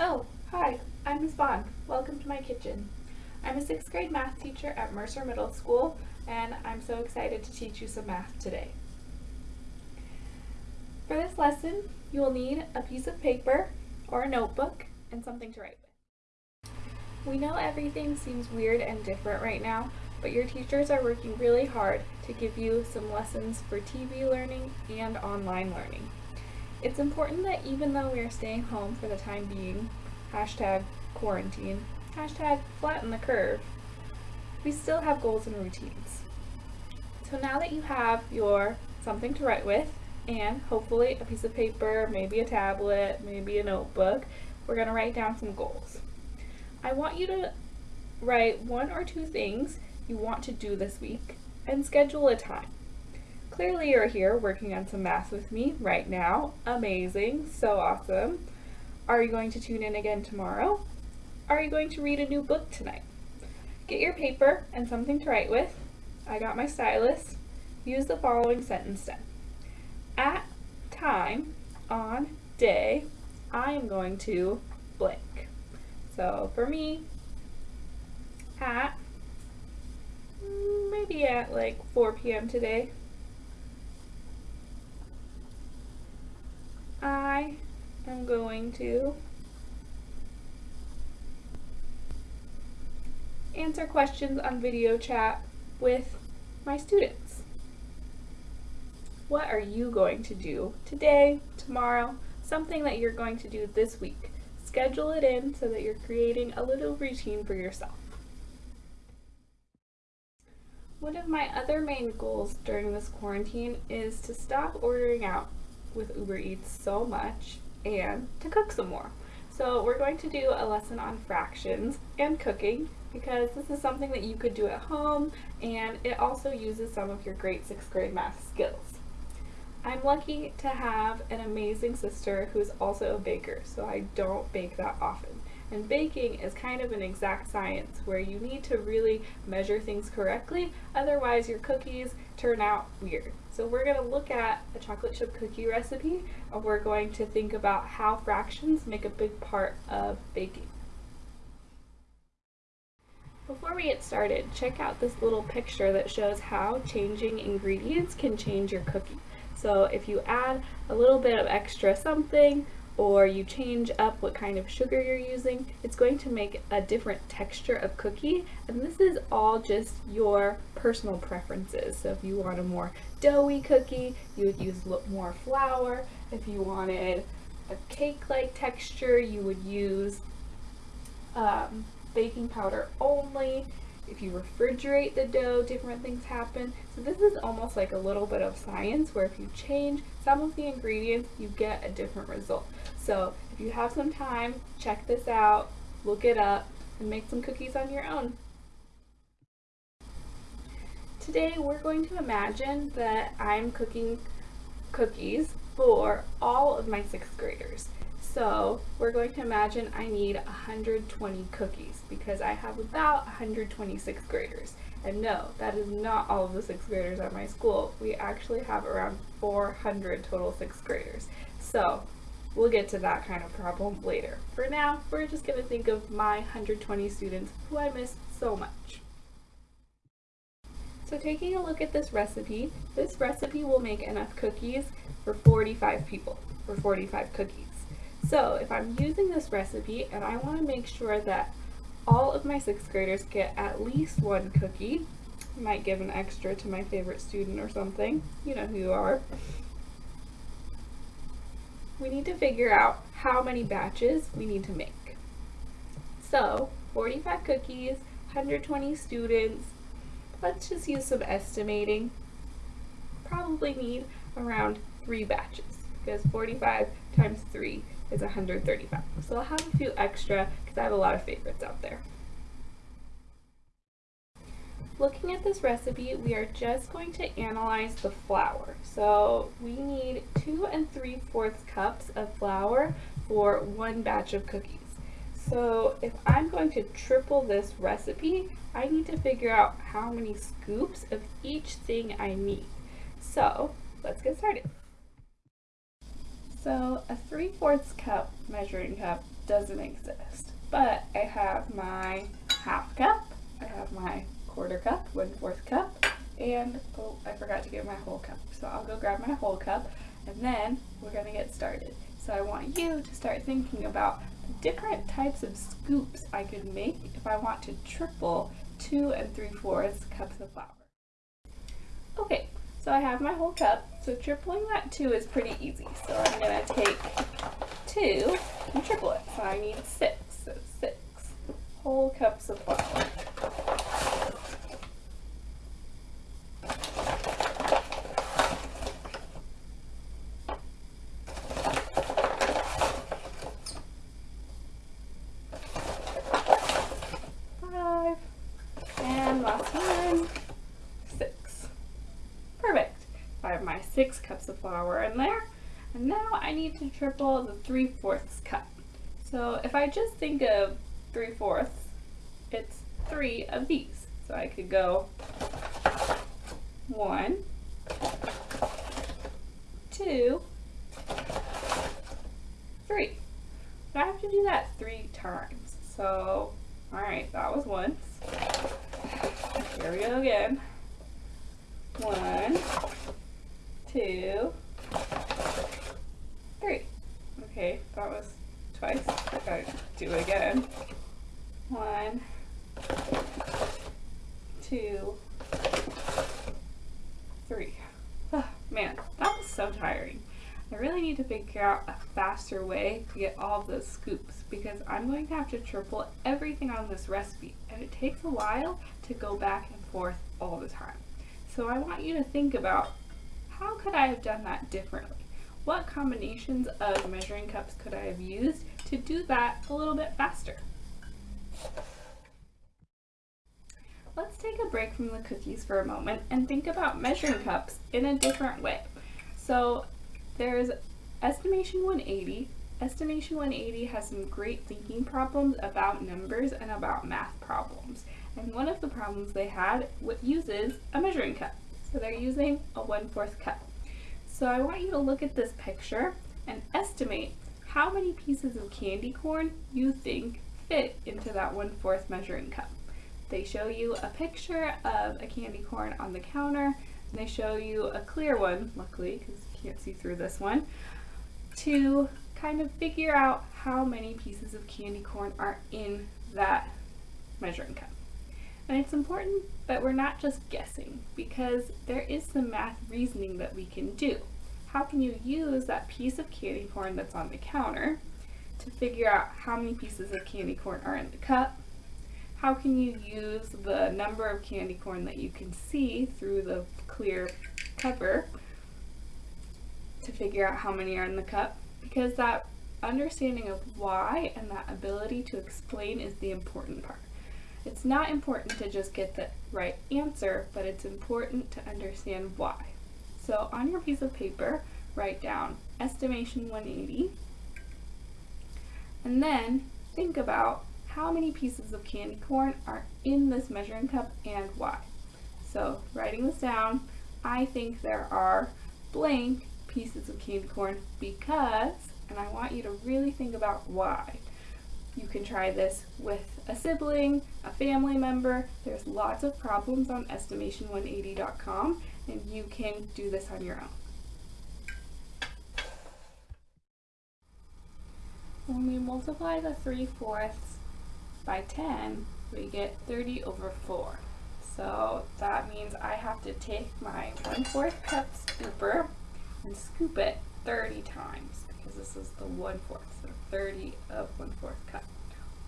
Oh, hi, I'm Ms. Bond. Welcome to my kitchen. I'm a sixth grade math teacher at Mercer Middle School, and I'm so excited to teach you some math today. For this lesson, you will need a piece of paper or a notebook and something to write with. We know everything seems weird and different right now, but your teachers are working really hard to give you some lessons for TV learning and online learning. It's important that even though we are staying home for the time being, hashtag quarantine, hashtag flatten the curve, we still have goals and routines. So now that you have your something to write with and hopefully a piece of paper, maybe a tablet, maybe a notebook, we're going to write down some goals. I want you to write one or two things you want to do this week and schedule a time. Clearly you're here working on some math with me right now. Amazing, so awesome. Are you going to tune in again tomorrow? Are you going to read a new book tonight? Get your paper and something to write with. I got my stylus. Use the following sentence then. At time, on, day, I am going to blank. So for me, at, maybe at like 4 p.m. today, I am going to answer questions on video chat with my students. What are you going to do today, tomorrow, something that you're going to do this week? Schedule it in so that you're creating a little routine for yourself. One of my other main goals during this quarantine is to stop ordering out with Uber Eats so much and to cook some more. So we're going to do a lesson on fractions and cooking because this is something that you could do at home and it also uses some of your great sixth grade math skills. I'm lucky to have an amazing sister who's also a baker, so I don't bake that often. And baking is kind of an exact science where you need to really measure things correctly, otherwise your cookies turn out weird. So we're going to look at a chocolate chip cookie recipe and we're going to think about how fractions make a big part of baking. Before we get started, check out this little picture that shows how changing ingredients can change your cookie. So if you add a little bit of extra something or you change up what kind of sugar you're using, it's going to make a different texture of cookie. And this is all just your personal preferences. So if you want a more doughy cookie, you would use more flour. If you wanted a cake-like texture, you would use um, baking powder only. If you refrigerate the dough, different things happen. So this is almost like a little bit of science where if you change some of the ingredients, you get a different result. So if you have some time, check this out, look it up, and make some cookies on your own. Today we're going to imagine that I'm cooking cookies for all of my sixth graders. So we're going to imagine I need 120 cookies because I have about 120 sixth graders. And no, that is not all of the sixth graders at my school. We actually have around 400 total sixth graders. So We'll get to that kind of problem later. For now, we're just going to think of my 120 students who I miss so much. So taking a look at this recipe, this recipe will make enough cookies for 45 people, for 45 cookies. So if I'm using this recipe and I want to make sure that all of my sixth graders get at least one cookie, I might give an extra to my favorite student or something, you know who you are, we need to figure out how many batches we need to make. So 45 cookies, 120 students, let's just use some estimating. Probably need around three batches because 45 times three is 135. So I'll have a few extra because I have a lot of favorites out there. Looking at this recipe, we are just going to analyze the flour. So we need two and three fourths cups of flour for one batch of cookies. So if I'm going to triple this recipe, I need to figure out how many scoops of each thing I need. So let's get started. So a 3 fourths cup measuring cup doesn't exist. But I have my half cup, I have my quarter cup, one fourth cup, and oh, I forgot to get my whole cup. So I'll go grab my whole cup and then we're gonna get started. So I want you to start thinking about different types of scoops I could make if I want to triple two and three fourths cups of flour. Okay, so I have my whole cup. So tripling that two is pretty easy. So I'm gonna take two and triple it. So I need six, so six whole cups of flour. six cups of flour in there. And now I need to triple the 3 fourths cup. So if I just think of 3 fourths, it's three of these. So I could go one, two, three. But I have to do that three times. So, alright, that was once. Here we go again. One, two, three. Okay, that was twice. I gotta do it again. One, two, three. Oh, man, that was so tiring. I really need to figure out a faster way to get all the scoops because I'm going to have to triple everything on this recipe and it takes a while to go back and forth all the time. So I want you to think about how could I have done that differently? What combinations of measuring cups could I have used to do that a little bit faster? Let's take a break from the cookies for a moment and think about measuring cups in a different way. So there's Estimation 180. Estimation 180 has some great thinking problems about numbers and about math problems. And one of the problems they had uses a measuring cup. So they're using a 1 4th cup. So I want you to look at this picture and estimate how many pieces of candy corn you think fit into that 1 4th measuring cup. They show you a picture of a candy corn on the counter, and they show you a clear one, luckily, because you can't see through this one, to kind of figure out how many pieces of candy corn are in that measuring cup. And it's important that we're not just guessing because there is some math reasoning that we can do. How can you use that piece of candy corn that's on the counter to figure out how many pieces of candy corn are in the cup? How can you use the number of candy corn that you can see through the clear cover to figure out how many are in the cup? Because that understanding of why and that ability to explain is the important part. It's not important to just get the right answer, but it's important to understand why. So on your piece of paper, write down estimation 180, and then think about how many pieces of candy corn are in this measuring cup and why. So writing this down, I think there are blank pieces of candy corn because, and I want you to really think about why. You can try this with a sibling, a family member. There's lots of problems on estimation180.com and you can do this on your own. When we multiply the 3 fourths by 10, we get 30 over 4. So that means I have to take my 1 4th cup scooper and scoop it 30 times because this is the 1 4th. So 30 of 1 4th cup.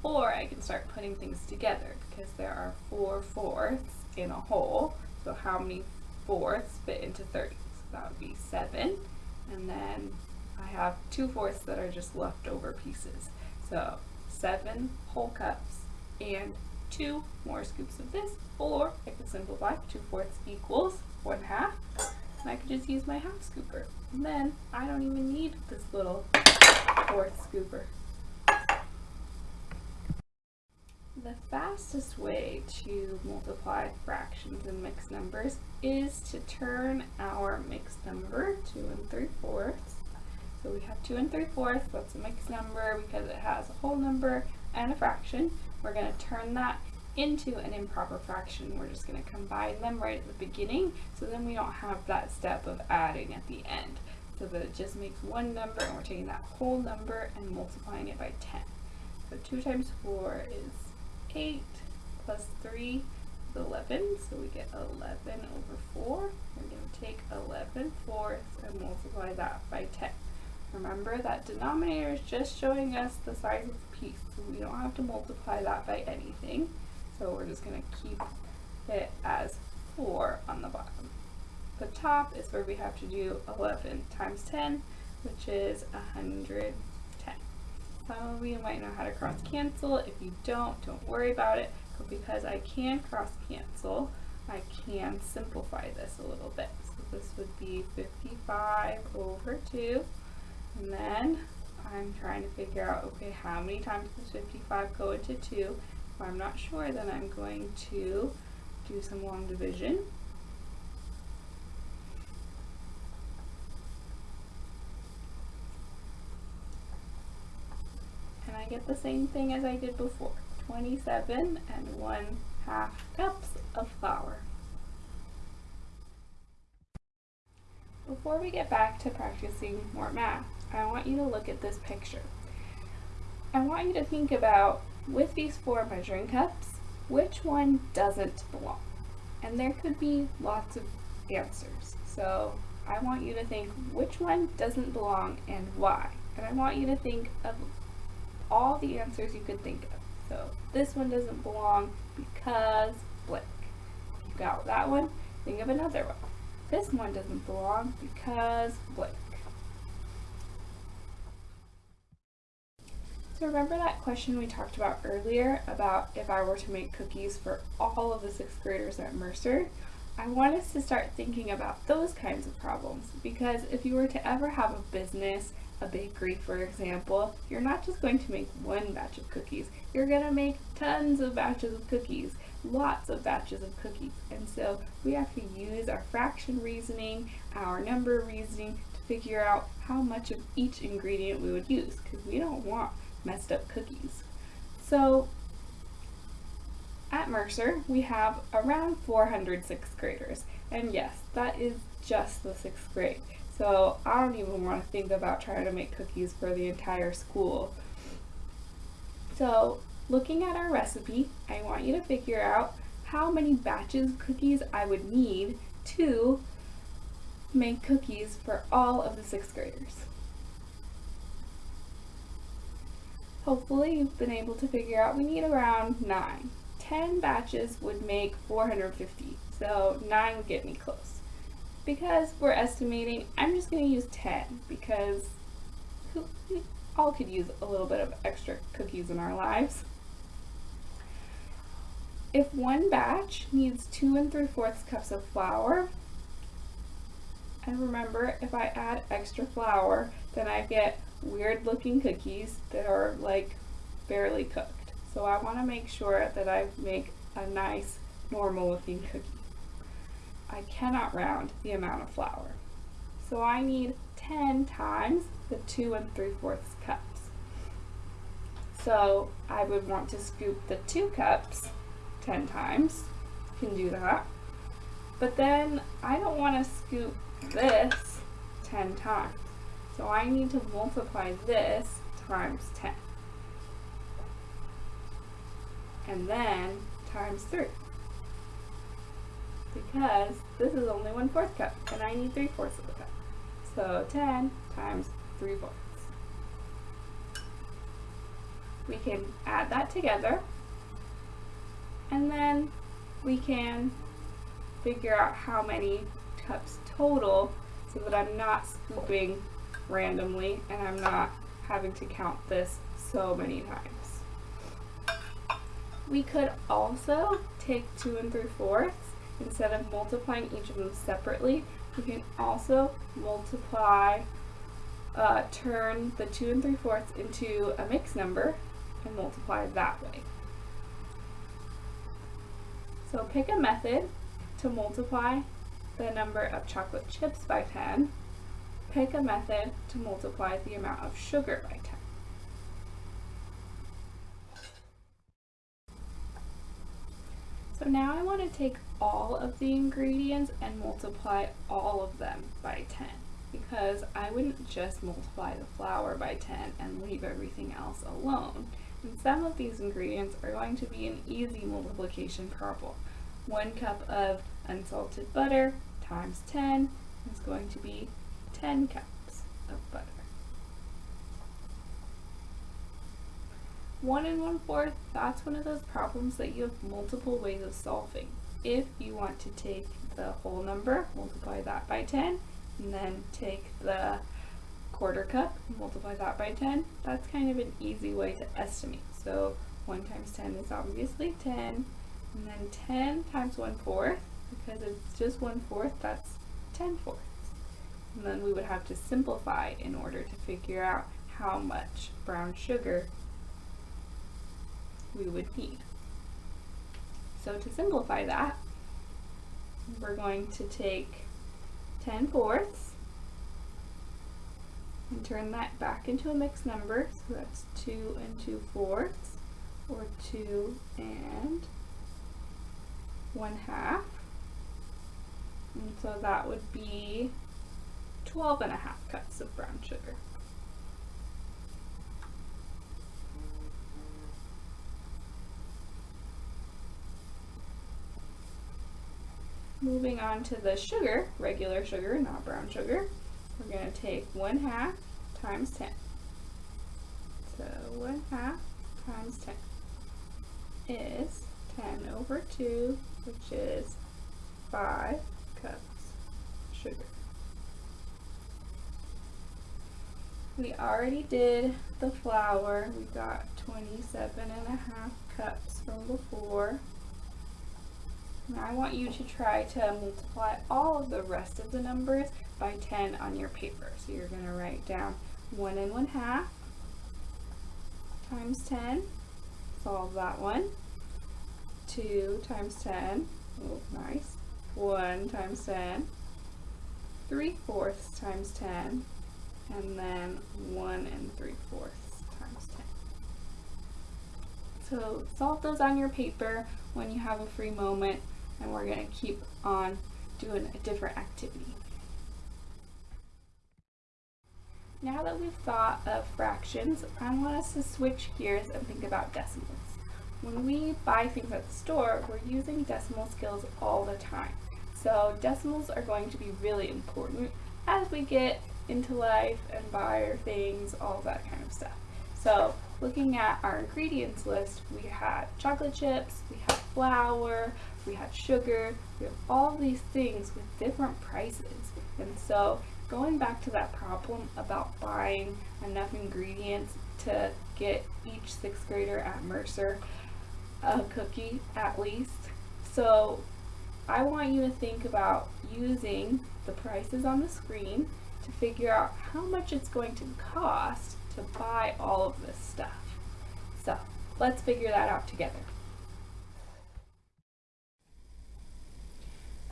Or I can start putting things together because there are 4 fourths in a whole. So how many fourths fit into 30? So that would be 7. And then I have 2 fourths that are just leftover pieces. So 7 whole cups and 2 more scoops of this. Or I could simplify, 2 fourths equals 1 half. And I could just use my half scooper. And then I don't even need this little fourth scooper. The fastest way to multiply fractions and mixed numbers is to turn our mixed number, 2 and 3 fourths, So we have 2 and 3 fourths, that's a mixed number because it has a whole number and a fraction. We're going to turn that into an improper fraction. We're just going to combine them right at the beginning so then we don't have that step of adding at the end. So that it just makes one number and we're taking that whole number and multiplying it by 10. So 2 times 4 is 8 plus 3 is 11, so we get 11 over 4. We're going to take 11 fourths and multiply that by 10. Remember that denominator is just showing us the size of the piece, so we don't have to multiply that by anything. So we're just going to keep it as 4 on the bottom. The top is where we have to do 11 times 10, which is 110. Some of you might know how to cross cancel. If you don't, don't worry about it. But because I can cross cancel, I can simplify this a little bit. So this would be 55 over 2. And then I'm trying to figure out, okay, how many times does 55 go into 2? If I'm not sure, then I'm going to do some long division. I get the same thing as I did before, 27 and 1 half cups of flour. Before we get back to practicing more math, I want you to look at this picture. I want you to think about, with these four measuring cups, which one doesn't belong? And there could be lots of answers. So I want you to think which one doesn't belong and why. And I want you to think of all the answers you could think of. So this one doesn't belong because blank. You got that one? Think of another one. This one doesn't belong because blank. So remember that question we talked about earlier about if I were to make cookies for all of the sixth graders at Mercer? I want us to start thinking about those kinds of problems because if you were to ever have a business, a bakery for example, you're not just going to make one batch of cookies, you're going to make tons of batches of cookies, lots of batches of cookies. And so we have to use our fraction reasoning, our number reasoning to figure out how much of each ingredient we would use because we don't want messed up cookies. So at Mercer, we have around 400 sixth graders. And yes, that is just the sixth grade. So I don't even want to think about trying to make cookies for the entire school. So looking at our recipe, I want you to figure out how many batches of cookies I would need to make cookies for all of the sixth graders. Hopefully you've been able to figure out we need around 9. 10 batches would make 450, so 9 would get me close. Because we're estimating, I'm just going to use 10 because we all could use a little bit of extra cookies in our lives. If one batch needs 2 and 3 fourths cups of flour, and remember if I add extra flour, then I get weird looking cookies that are like barely cooked. So I want to make sure that I make a nice normal looking cookie. I cannot round the amount of flour. So I need 10 times the 2 and 3 fourths cups. So I would want to scoop the 2 cups 10 times. Can do that. But then I don't want to scoop this 10 times. So I need to multiply this times 10. And then times 3. Because this is only 1 fourth cup, and I need 3 fourths of a cup. So 10 times 3 fourths. We can add that together, and then we can figure out how many cups total so that I'm not scooping randomly and I'm not having to count this so many times. We could also take 2 and 3 fourths, instead of multiplying each of them separately, we can also multiply, uh, turn the 2 and 3 fourths into a mixed number and multiply that way. So pick a method to multiply the number of chocolate chips by 10 Pick a method to multiply the amount of sugar by 10. So now I want to take all of the ingredients and multiply all of them by 10 because I wouldn't just multiply the flour by 10 and leave everything else alone. And some of these ingredients are going to be an easy multiplication problem. One cup of unsalted butter times 10 is going to be 10 cups of butter. One and one fourth, that's one of those problems that you have multiple ways of solving. If you want to take the whole number, multiply that by 10, and then take the quarter cup, multiply that by 10, that's kind of an easy way to estimate. So 1 times 10 is obviously 10, and then 10 times 1 fourth, because it's just 1 fourth, that's 10 fourths. And then we would have to simplify in order to figure out how much brown sugar we would need. So to simplify that, we're going to take 10 fourths and turn that back into a mixed number. So that's 2 and 2 fourths, or 2 and 1 half. And so that would be 12 and a half cups of brown sugar. Moving on to the sugar, regular sugar, not brown sugar, we're going to take 1 half times 10. So 1 half times 10 is 10 over 2, which is 5 cups sugar. We already did the flour. We got 27 and a half cups from before. I want you to try to multiply all of the rest of the numbers by 10 on your paper. So you're going to write down 1 and 1 half times 10. Solve that one. 2 times 10. Oh, nice. 1 times 10. 3 fourths times 10. And then 1 and 3 fourths times 10. So solve those on your paper when you have a free moment and we're going to keep on doing a different activity. Now that we've thought of fractions, I want us to switch gears and think about decimals. When we buy things at the store, we're using decimal skills all the time. So decimals are going to be really important as we get into life and buy our things, all that kind of stuff. So looking at our ingredients list, we had chocolate chips, we had flour, we had sugar, we have all these things with different prices. And so going back to that problem about buying enough ingredients to get each sixth grader at Mercer a cookie at least. So I want you to think about using the prices on the screen to figure out how much it's going to cost to buy all of this stuff. So let's figure that out together.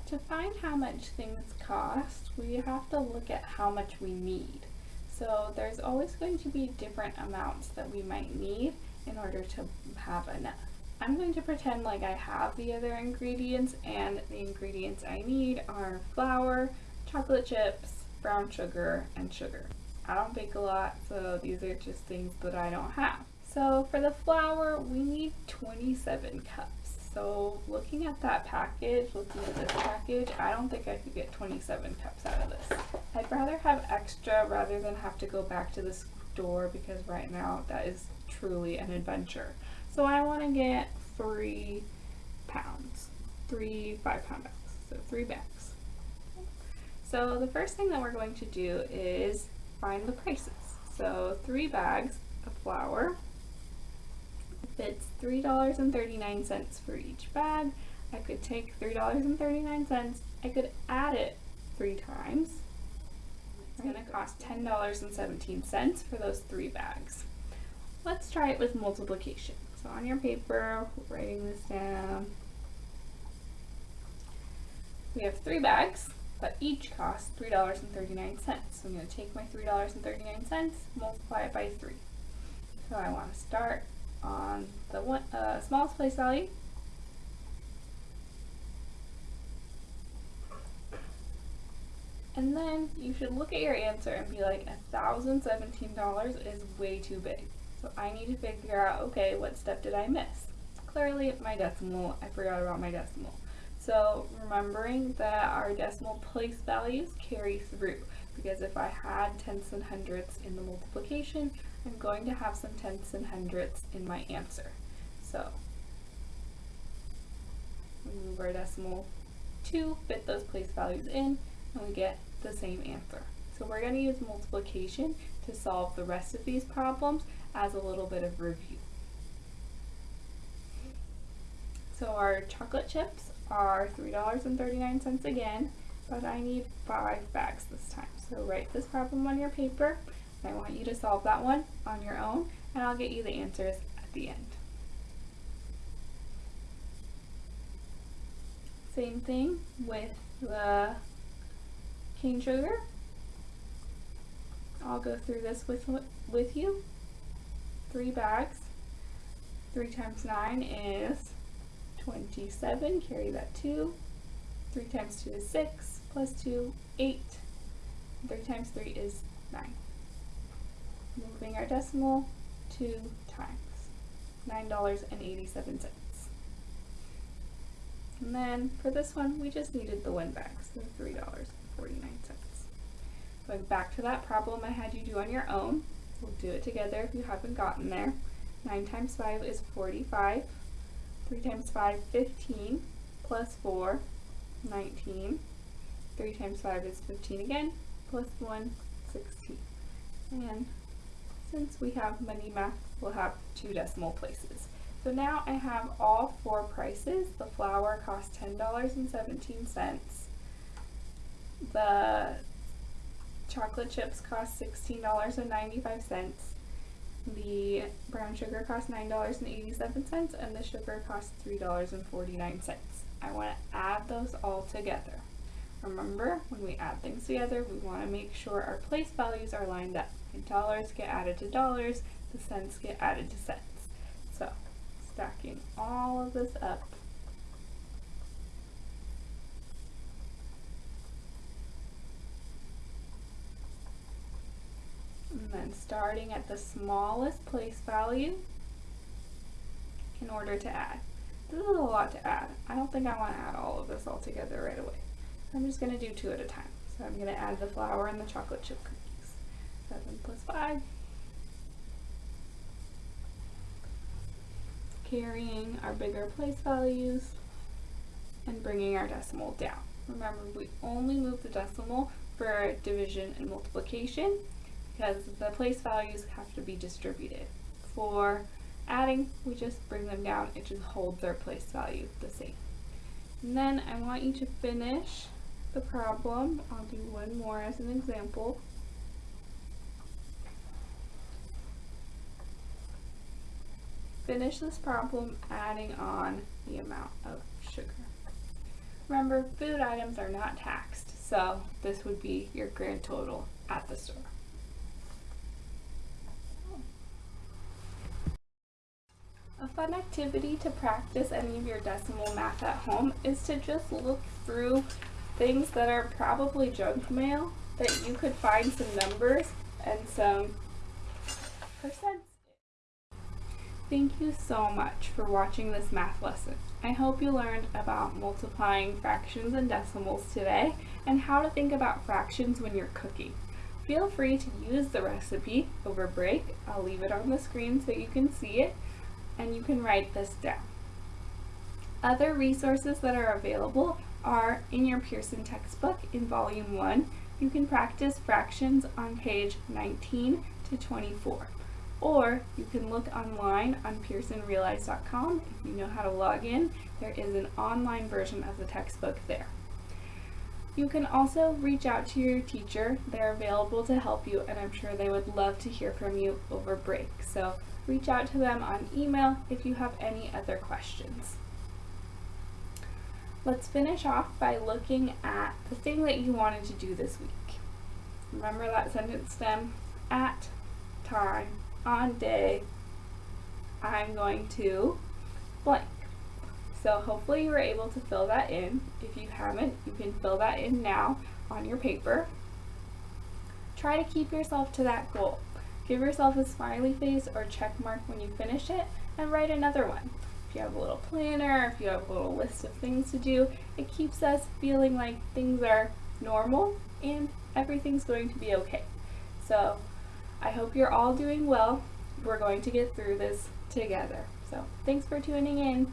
To find how much things cost, we have to look at how much we need. So there's always going to be different amounts that we might need in order to have enough. I'm going to pretend like I have the other ingredients and the ingredients I need are flour, chocolate chips, brown sugar, and sugar. I don't bake a lot, so these are just things that I don't have. So for the flour, we need 27 cups. So looking at that package, looking at this package, I don't think I could get 27 cups out of this. I'd rather have extra rather than have to go back to the store because right now that is truly an adventure. So I want to get three pounds, three five pound bags, so three bags. So the first thing that we're going to do is find the prices. So three bags of flour it's $3.39 for each bag. I could take $3.39, I could add it three times. It's going to cost $10.17 for those three bags. Let's try it with multiplication. So on your paper, writing this down. We have three bags, but each cost $3.39. So I'm going to take my $3.39, multiply it by 3. So I want to start on the one, uh, smallest place value. And then you should look at your answer and be like, $1,017 is way too big. So I need to figure out, okay, what step did I miss? Clearly my decimal, I forgot about my decimal. So remembering that our decimal place values carry through because if I had tenths and hundredths in the multiplication, I'm going to have some tenths and hundredths in my answer. So we move our decimal to fit those place values in and we get the same answer. So we're going to use multiplication to solve the rest of these problems as a little bit of review. So our chocolate chips are $3.39 again, but I need five bags this time. So write this problem on your paper. I want you to solve that one on your own, and I'll get you the answers at the end. Same thing with the cane sugar. I'll go through this with, with you. Three bags. Three times nine is 27, carry that 2. 3 times 2 is 6, plus 2, 8. 3 times 3 is 9. Moving our decimal 2 times. $9.87. And then for this one, we just needed the win back, so $3.49. Going back to that problem I had you do on your own, we'll do it together if you haven't gotten there. 9 times 5 is 45. 3 times 5, 15, plus 4, 19. 3 times 5 is 15 again, plus 1, 16. And since we have money math, we'll have two decimal places. So now I have all four prices. The flour costs $10.17. The chocolate chips cost $16.95. The brown sugar costs $9.87 and the sugar costs $3.49. I want to add those all together. Remember, when we add things together, we want to make sure our place values are lined up. Dollars get added to dollars, the cents get added to cents. So, stacking all of this up and then starting at the smallest place value in order to add. This is a lot to add. I don't think I want to add all of this all together right away. I'm just going to do two at a time. So I'm going to add the flour and the chocolate chip cookies. 7 plus 5. Carrying our bigger place values and bringing our decimal down. Remember, we only move the decimal for division and multiplication because the place values have to be distributed. For adding, we just bring them down, it just holds their place value the same. And then I want you to finish the problem. I'll do one more as an example. Finish this problem adding on the amount of sugar. Remember, food items are not taxed, so this would be your grand total at the store. A fun activity to practice any of your decimal math at home is to just look through things that are probably junk mail that you could find some numbers and some percents. Thank you so much for watching this math lesson. I hope you learned about multiplying fractions and decimals today and how to think about fractions when you're cooking. Feel free to use the recipe over break. I'll leave it on the screen so you can see it and you can write this down. Other resources that are available are in your Pearson textbook in volume 1. You can practice fractions on page 19 to 24. Or you can look online on pearsonrealize.com. If you know how to log in, there is an online version of the textbook there. You can also reach out to your teacher. They're available to help you and I'm sure they would love to hear from you over break. So reach out to them on email if you have any other questions. Let's finish off by looking at the thing that you wanted to do this week. Remember that sentence stem? At, time, on day, I'm going to blank. So hopefully you were able to fill that in. If you haven't, you can fill that in now on your paper. Try to keep yourself to that goal. Give yourself a smiley face or check mark when you finish it and write another one. If you have a little planner, if you have a little list of things to do, it keeps us feeling like things are normal and everything's going to be okay. So I hope you're all doing well. We're going to get through this together. So thanks for tuning in.